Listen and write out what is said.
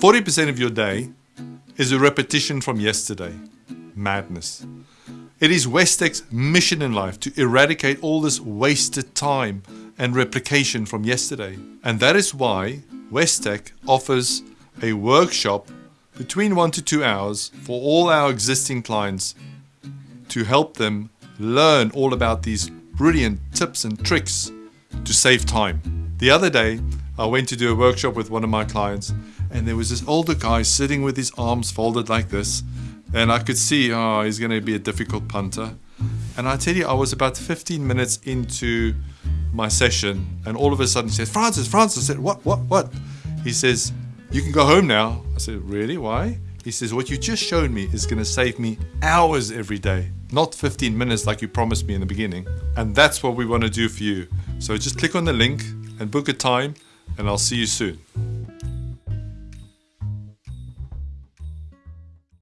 40% of your day is a repetition from yesterday. Madness. It is Westech's mission in life to eradicate all this wasted time and replication from yesterday. And that is why Westech offers a workshop between one to two hours for all our existing clients to help them learn all about these brilliant tips and tricks to save time. The other day, I went to do a workshop with one of my clients and there was this older guy sitting with his arms folded like this and I could see, oh, he's going to be a difficult punter. And I tell you, I was about 15 minutes into my session and all of a sudden he says, Francis, Francis, I said, what, what, what? He says, you can go home now. I said, really, why? He says, what you just showed me is going to save me hours every day, not 15 minutes like you promised me in the beginning. And that's what we want to do for you. So just click on the link and book a time and I'll see you soon.